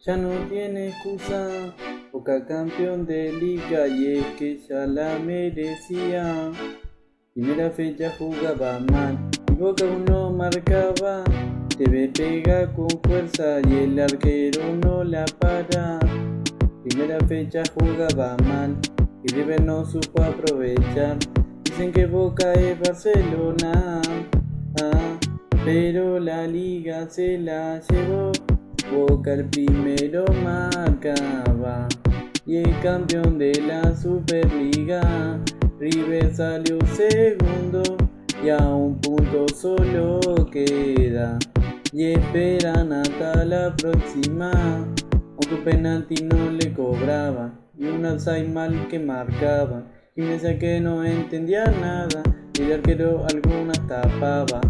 ya no tiene excusa. Boca campeón de liga y es que ya la merecía. Primera fecha jugaba mal y Boca uno marcaba. Debe pega con fuerza y el arquero no la para. Primera fecha jugaba mal y River no supo aprovechar. Dicen que Boca es Barcelona, ah, pero la liga se la llevó. Boca el primero marcaba y el campeón de la Superliga. River salió segundo y a un punto solo queda. Y esperan hasta la próxima, aunque un penalti no le cobraba y un outside que marcaba. Y me decía que no entendía nada y el arquero algunas tapaba.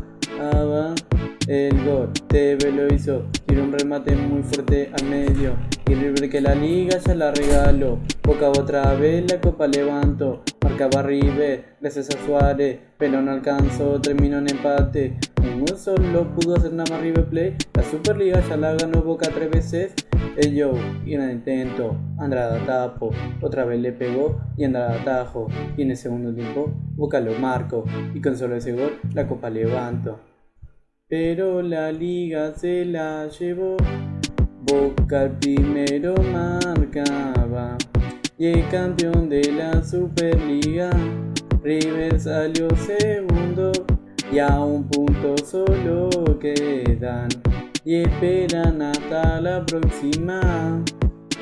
TV lo hizo, tiró un remate muy fuerte al medio. Y River que la liga ya la regaló. Boca otra vez la copa levantó. Marcaba River, gracias a Suárez Pero no alcanzó, terminó en empate. Un solo pudo hacer nada más River Play La Superliga ya la ganó Boca tres veces. El Joe, y en intento, Andrada tapo, otra vez le pegó y Andrada tajo, y en el segundo tiempo Boca lo marcó, y con solo ese gol la copa levanto pero la liga se la llevó. Boca el primero marcaba y el campeón de la Superliga. River salió segundo y a un punto solo quedan y esperan hasta la próxima.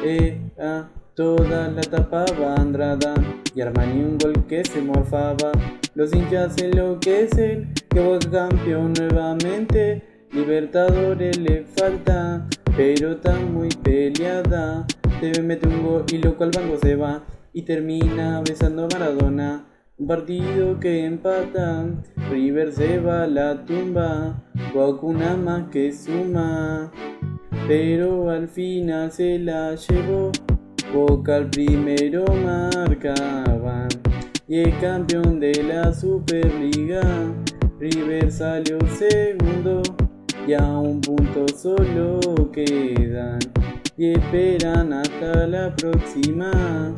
Eh, ah. Toda la tapaba Andrada y Armani un gol que se morfaba. Los hinchas enloquecen, que Boca campeón nuevamente. Libertadores le falta, pero está muy peleada. Debe meter un gol y loco al banco se va y termina besando a Maradona. Un partido que empata, River se va a la tumba, Boca una más que suma, pero al final se la llevó. Boca al primero marcaban y el campeón de la Superliga. River salió segundo y a un punto solo quedan y esperan hasta la próxima.